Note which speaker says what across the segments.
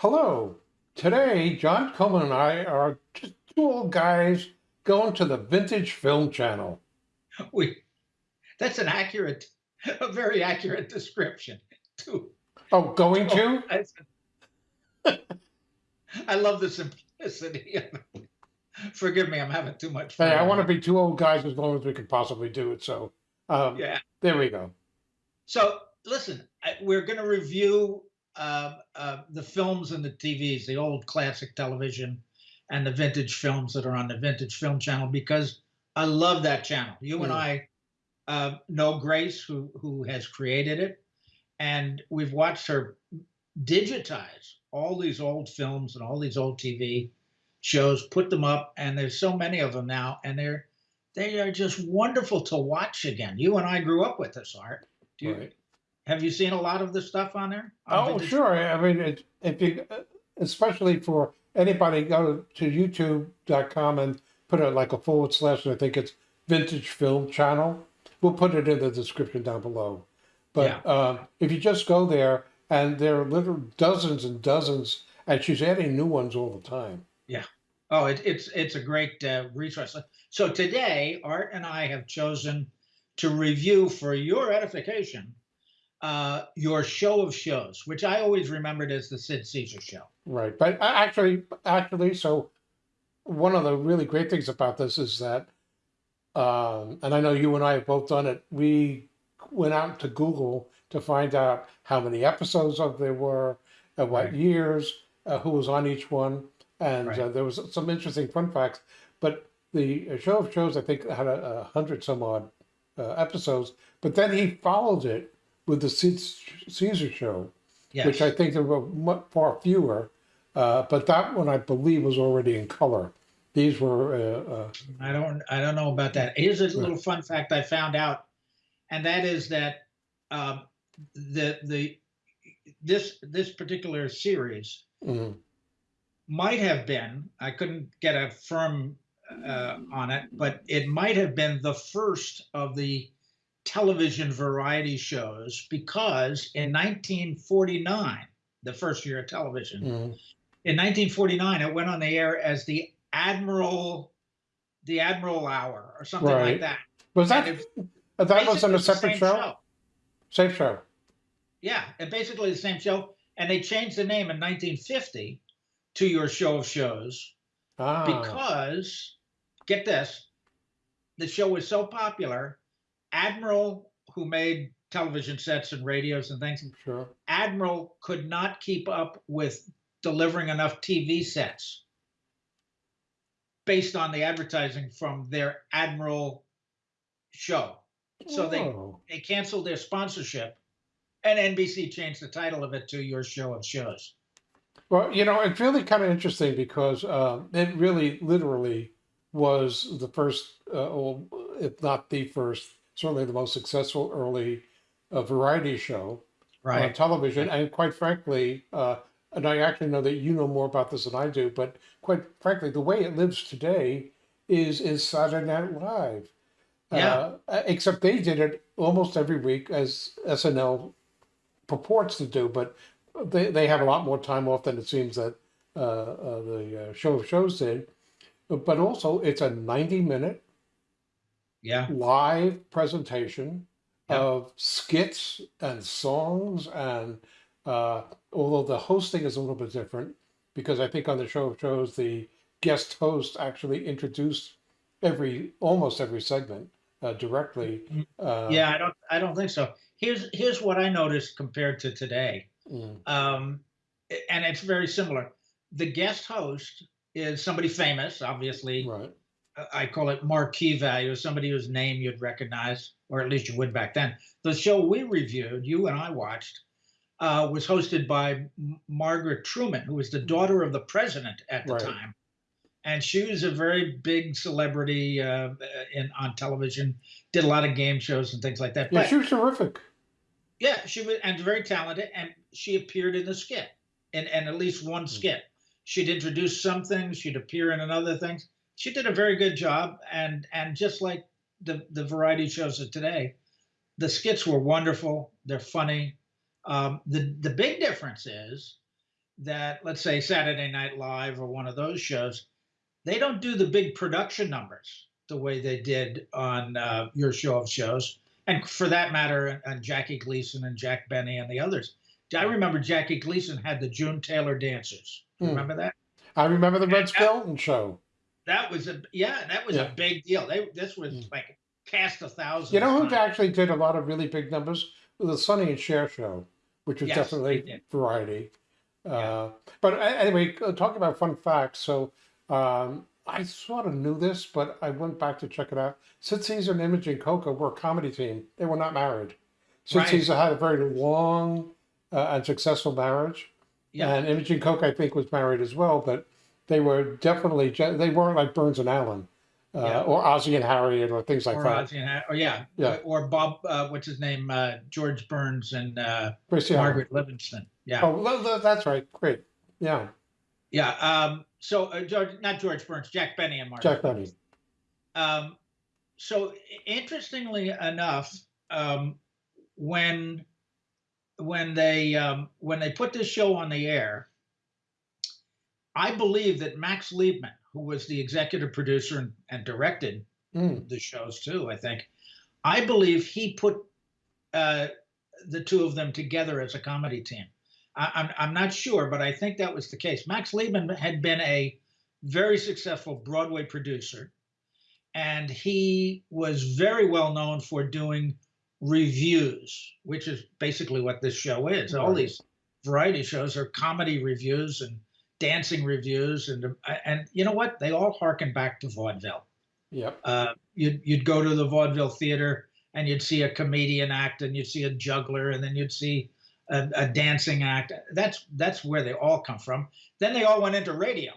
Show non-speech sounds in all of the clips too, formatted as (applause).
Speaker 1: Hello. Today, John Coleman and I are just two old guys going to the Vintage Film Channel.
Speaker 2: We that's an accurate, a very accurate description. Too.
Speaker 1: Oh, going
Speaker 2: Oh,
Speaker 1: to?
Speaker 2: I, (laughs) I love the simplicity. of it. Forgive me, I'm having too much fun. Hey.
Speaker 1: I want to be two old guys as long as we can possibly do it. So, um,
Speaker 2: Yeah.
Speaker 1: there we go.
Speaker 2: So listen, I, we're going to review uh, uh, the films and the TVs, the old classic television, and the vintage films that are on the Vintage Film Channel because I love that channel. You and
Speaker 1: Mm.
Speaker 2: I uh, know Grace, who who has created it, and we've watched her digitize all these old films and all these old TV shows, put them up, and there's so many of them now, and they're they are just wonderful to watch again. You and I grew up with this art. Do you
Speaker 1: Right.
Speaker 2: Have you seen a lot of the stuff on there? On
Speaker 1: Oh, sure. I mean, it, if you, uh, especially for anybody, go to youtube.com and put it like a forward slash, I think it's Vintage Film Channel. We'll put it in the description down below. But um, if you just go there, and there are literally dozens and dozens, and she's adding new ones all the time. Yeah.
Speaker 2: Oh, it, it's it's a great uh, resource. So today, Art and I have chosen to review for your edification uh, your show of shows, which I always remembered as the Sid Caesar show.
Speaker 1: Right. But actually, actually, so one of the really great things about this is that, um, and I know you and I have both done it. We went out to Google to find out how many episodes of there were, at what
Speaker 2: Right.
Speaker 1: years, uh, who was on each one, and
Speaker 2: Right.
Speaker 1: uh, there was some interesting fun facts. But the uh, show of shows, I think, had a, a hundred some odd uh, episodes. But then he followed it with the Caesar show
Speaker 2: Yes.
Speaker 1: which I think there were far fewer. Uh, but that one, I believe, was already in color. These were, uh, uh,
Speaker 2: I don't I don't know about that. Here's a little fun fact I found out, and that is that um, the the this this particular series
Speaker 1: mm,
Speaker 2: might have been I couldn't get a firm uh, on it, but it might have been the first of the television variety shows because in 1949, the first year of television,
Speaker 1: mm.
Speaker 2: in 1949 it went on the air as the Admiral the Admiral Hour or something
Speaker 1: Right.
Speaker 2: like that.
Speaker 1: was that
Speaker 2: it-
Speaker 1: that was on a separate
Speaker 2: same
Speaker 1: show? Same show.
Speaker 2: Yeah, and basically the same show. And they changed the name in 1950 to your show of shows
Speaker 1: Ah,
Speaker 2: because get this the show was so popular admiral who made television sets and radios and things
Speaker 1: sure.
Speaker 2: admiral could not keep up with delivering enough tv sets based on the advertising from their admiral show. So they
Speaker 1: Oh,
Speaker 2: they canceled their sponsorship and nbc changed the title of it to your show of shows.
Speaker 1: Well, you know, it's really kind of interesting because uh, it really, literally, was the first, uh, or if not the first, certainly the most successful early uh, variety show. on television. And quite frankly, uh, and I actually know that you know more about this than I do, but quite frankly, the way it lives today is is Saturday Night Live.
Speaker 2: Yeah.
Speaker 1: Uh, except they did it almost every week as SNL purports to do, but they, they have a lot more time off than it seems that uh, uh, the uh, show of shows did. But also, it's a 90 minute
Speaker 2: yeah.
Speaker 1: live presentation
Speaker 2: Yeah.
Speaker 1: of skits and songs and uh, although the hosting is a little bit different because i think on the show of shows the guest host actually introduced every almost every segment uh, directly uh,
Speaker 2: yeah i don't i don't think so. Here's here's what i noticed compared to today.
Speaker 1: Mm,
Speaker 2: um and it's very similar. The guest host is somebody famous obviously.
Speaker 1: Right
Speaker 2: I call it marquee value, somebody whose name you'd recognize, or at least you would back then. The show we reviewed, you and I watched, uh, was hosted by Margaret Truman, who was the daughter of the president at the
Speaker 1: Right.
Speaker 2: time, and she was a very big celebrity uh, in on television. Did a lot of game shows and things like that.
Speaker 1: yeah
Speaker 2: But
Speaker 1: she was terrific
Speaker 2: yeah, she was and very talented, and she appeared in the skit, in, in at least one skit. She'd introduce some things, she'd appear in another things. She did a very good job, and and just like the the variety shows of today, the skits were wonderful. They're funny. Um, the the big difference is that let's say Saturday Night Live or one of those shows, they don't do the big production numbers the way they did on uh, your show of shows, and for that matter, on Jackie Gleason and Jack Benny and the others. I remember Jackie Gleason had the June Taylor dancers.
Speaker 1: Hmm.
Speaker 2: Remember that?
Speaker 1: I remember the Red
Speaker 2: And-
Speaker 1: Skelton show.
Speaker 2: That was a yeah, that was
Speaker 1: Yeah.
Speaker 2: a big deal. They this was
Speaker 1: Mm.
Speaker 2: like cast a thousand.
Speaker 1: You know who actually did a lot of really big numbers? The Sonny and Cher show, which was
Speaker 2: Yes,
Speaker 1: definitely variety.
Speaker 2: Yeah.
Speaker 1: Uh, but anyway, uh, talking about fun facts. So um, I sort of knew this, but I went back to check it out. Sid Caesar and Imogene Coca were a comedy team. They were not married. Sid
Speaker 2: Right.
Speaker 1: Caesar had a very long uh, and successful marriage.
Speaker 2: Yeah.
Speaker 1: And Imogene Coke, I think, was married as well, but they were definitely, they weren't like Burns and Allen uh,
Speaker 2: Yeah.
Speaker 1: or Ozzie and Harriet or things like
Speaker 2: or,
Speaker 1: that.
Speaker 2: Ozzie and or yeah,
Speaker 1: Yeah.
Speaker 2: or Bob, uh, what's his name, uh, George Burns and uh, Margaret Livingston. Yeah,
Speaker 1: Oh, tha- tha- that's right. Great. Yeah.
Speaker 2: yeah. Um, so uh, George, not George Burns, Jack Benny and Margaret.
Speaker 1: Jack Benny.
Speaker 2: Um, so interestingly enough, um, when when they um, when they put this show on the air, I believe that Max Liebman, who was the executive producer and, and directed
Speaker 1: Mm.
Speaker 2: the shows too, I think, I believe he put uh, the two of them together as a comedy team. I, I'm I'm not sure, but I think that was the case. Max Liebman had been a very successful Broadway producer, and he was very well known for doing revues, which is basically what this show is. All these variety shows are comedy revues and dancing revues, and uh, and you know what? They all harken back to vaudeville.
Speaker 1: Yep.
Speaker 2: Uh, you'd you'd go to the vaudeville theater and you'd see a comedian act, and you'd see a juggler, and then you'd see a, a dancing act. That's that's where they all come from. Then they all went into radio.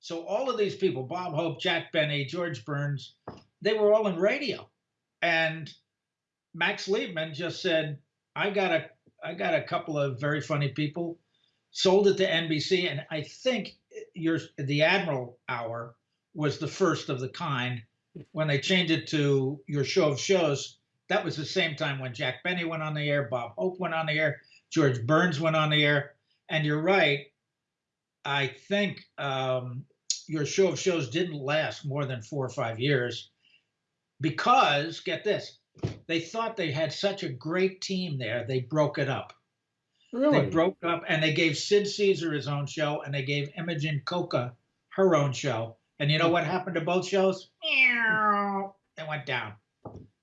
Speaker 2: So all of these people, Bob Hope, Jack Benny, George Burns, they were all in radio. And Max Liebman just said, I got a I got a couple of very funny people, sold it to NBC, and I think your the Admiral Hour was the first of the kind. When they changed it to your show of shows, that was the same time when Jack Benny went on the air, Bob Hope went on the air, George Burns went on the air. And you're right. I think um, your show of shows didn't last more than four or five years because, get this, they thought they had such a great team there, they broke it up.
Speaker 1: Really?
Speaker 2: They broke up and they gave Sid Caesar his own show and they gave Imogene Coca her own show. And you know what happened to both shows? Meow. They went down.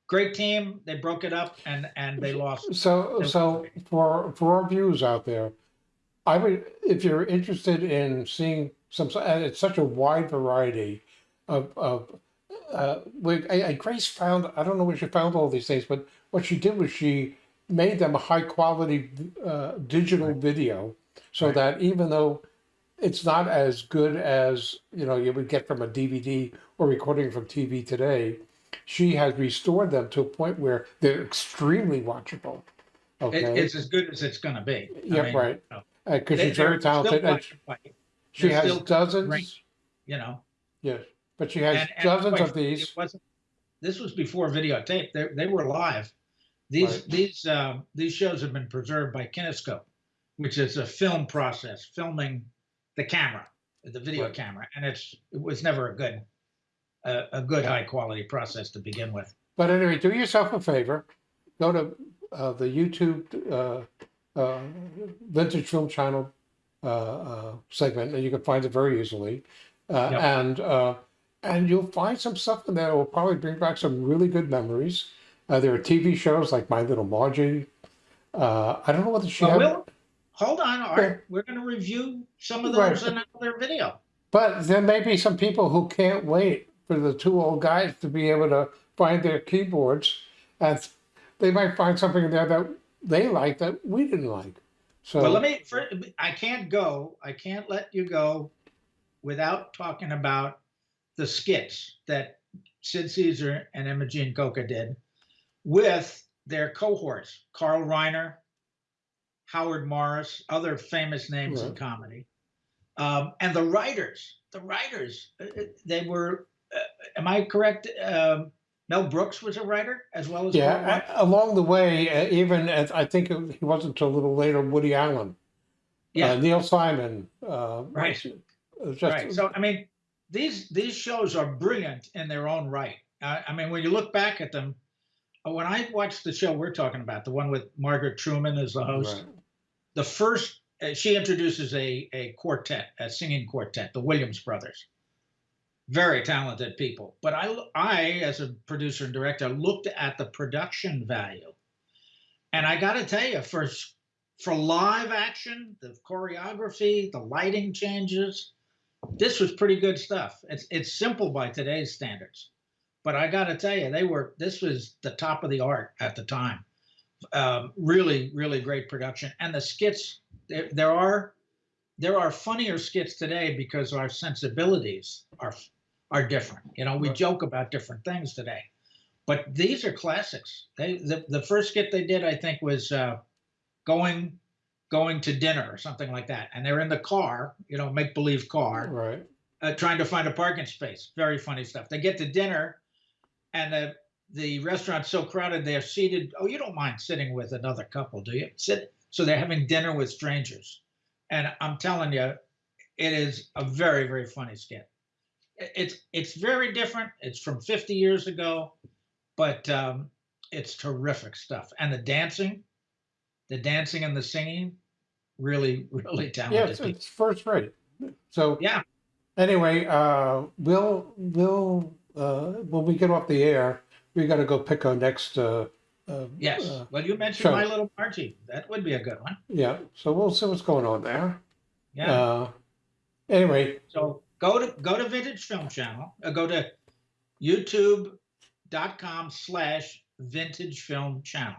Speaker 2: Great team. They broke it up and and they lost.
Speaker 1: So, so for for our viewers out there, I would, if you're interested in seeing some, and it's such a wide variety of of. Uh, we, I, I- Grace found I don't know where she found all these things, but what she did was she made them a high quality uh, digital video, so
Speaker 2: Right.
Speaker 1: that even though it's not as good as you know you would get from a DVD or recording from TV today, she has restored them to a point where they're extremely watchable.
Speaker 2: It,
Speaker 1: Okay.
Speaker 2: it's as good as it's going to be. I
Speaker 1: Yeah,
Speaker 2: mean,
Speaker 1: right.
Speaker 2: you know,
Speaker 1: because she's very talented. And she has dozens.
Speaker 2: great. You know,
Speaker 1: Yes, but she has
Speaker 2: and, and
Speaker 1: dozens of these.
Speaker 2: It this was before videotape. They, they were live. These
Speaker 1: Right.
Speaker 2: these um, these shows have been preserved by Kinescope, which is a film process, filming the camera, the video
Speaker 1: Right.
Speaker 2: camera, and it's it was never a good a, a good high quality process to begin with.
Speaker 1: But anyway, do yourself a favor. Go to uh, the YouTube uh, uh, Vintage Film Channel uh, uh, segment, and you can find it very easily. Uh,
Speaker 2: Yep.
Speaker 1: And uh, and you'll find some stuff in there that will probably bring back some really good memories. Uh, there are TV shows like My Little Margie. Uh, I don't know whether she
Speaker 2: Well, we'll, hold on, Art.
Speaker 1: Okay.
Speaker 2: We're going to review some of
Speaker 1: Right.
Speaker 2: those in another video.
Speaker 1: but there may be some people who can't wait for the two old guys to be able to find their keyboards, and they might find something in there that they like that we didn't like. So
Speaker 2: Well, let me. For, I can't go. I can't let you go without talking about the skits that Sid Caesar and Imogene Coca did with their cohorts: Carl Reiner, Howard Morris, other famous names in comedy, um, and the writers. The writers. uh, uh, They were. Uh, am I correct? Um, Mel Brooks was a writer as well as
Speaker 1: yeah, a- along the way, uh, even I think it, he wasn't until a little later, Woody Allen
Speaker 2: Yeah.
Speaker 1: uh, Neil Simon. Uh,
Speaker 2: Right.
Speaker 1: Just,
Speaker 2: right. So I mean, these these shows are brilliant in their own right. I, I mean, when you look back at them, when I watched the show we're talking about, the one with Margaret Truman as the host,
Speaker 1: right.
Speaker 2: the first uh, she introduces a a quartet, a singing quartet, the Williams brothers. Very talented people, but I I as a producer and director looked at the production value, and I got to tell you, for for live action, the choreography, the lighting changes, this was pretty good stuff. It's it's simple by today's standards, but I got to tell you, they were this was the top of the art at the time. Um, really, really great production, and the skits. There, there are there are funnier skits today because our sensibilities are are different. You know, we joke about different things today, but these are classics. They the, the first skit they did, I think, was uh, going going to dinner or something like that, and they're in the car, you know, make believe car,
Speaker 1: Right.
Speaker 2: uh, trying to find a parking space. Very funny stuff. They get to dinner, and the the restaurant's so crowded they're seated. Oh, you don't mind sitting with another couple, do you? Sit. So they're having dinner with strangers, and I'm telling you, it is a very very funny skit. It's it's very different. It's from 50 years ago, but um, it's terrific stuff. And the dancing, the dancing and the singing, really (laughs) really
Speaker 1: Yeah,
Speaker 2: talented.
Speaker 1: it's, it's first rate. So
Speaker 2: Yeah.
Speaker 1: anyway, uh, we'll we'll uh, when we get off the air, we got to go pick our next. Uh, uh,
Speaker 2: Yes.
Speaker 1: uh,
Speaker 2: well, you mentioned
Speaker 1: show.
Speaker 2: My Little Margie. That would be a good one.
Speaker 1: yeah. So we'll see what's going on there.
Speaker 2: Yeah.
Speaker 1: Uh, anyway,
Speaker 2: so go to go to Vintage Film Channel. Uh, go to YouTube.com slash Vintage Film Channel,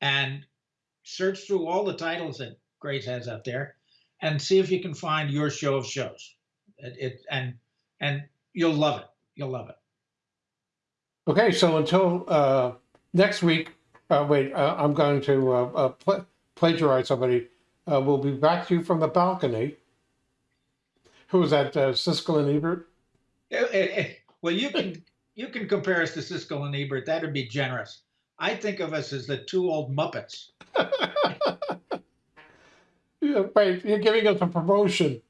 Speaker 2: and search through all the titles that Grace has up there, and see if you can find your show of shows. It, it and and you'll love it. You'll love it.
Speaker 1: okay. So until uh, next week, uh, wait. Uh, I'm going to uh, uh, pla plagiarize somebody. Uh, we'll be back to you from the balcony. Who was that? Uh, Siskel and Ebert.
Speaker 2: Eh, eh, eh, well, you can you can compare us to Siskel and Ebert. That'd be generous. I think of us as the two old Muppets.
Speaker 1: Yeah, (laughs) wait, you're giving us a promotion.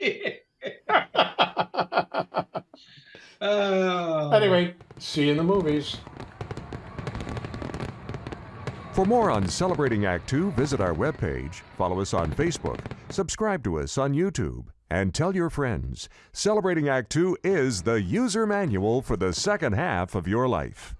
Speaker 1: (laughs) (laughs)
Speaker 2: Oh.
Speaker 1: anyway, see you in the movies.
Speaker 3: For more on Celebrating Act Two, visit our webpage, follow us on Facebook, subscribe to us on YouTube, and tell your friends. Celebrating Act Two is the user manual for the second half of your life.